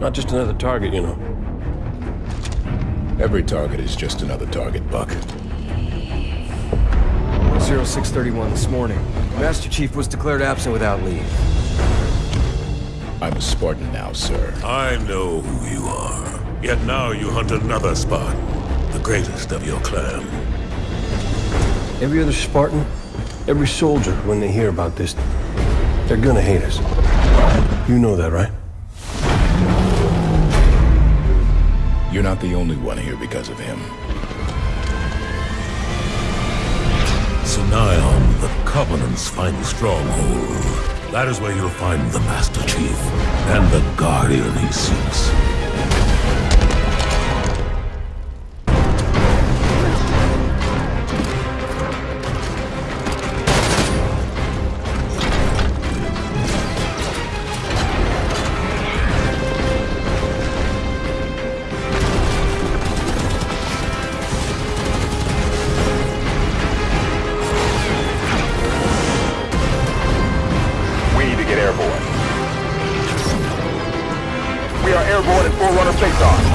Not just another target, you know. Every target is just another target, Buck. 0631 this morning. Master Chief was declared absent without leave. I'm a Spartan now, sir. I know who you are. Yet now you hunt another Spartan, the greatest of your clan. Every other Spartan, every soldier, when they hear about this, they're gonna hate us. You know that, right? You're not the only one here because of him. Sanghelios, the Covenant's final stronghold. That is where you'll find the Master Chief and the Guardian he seeks. Get airborne. We are airborne in Forerunner face-off.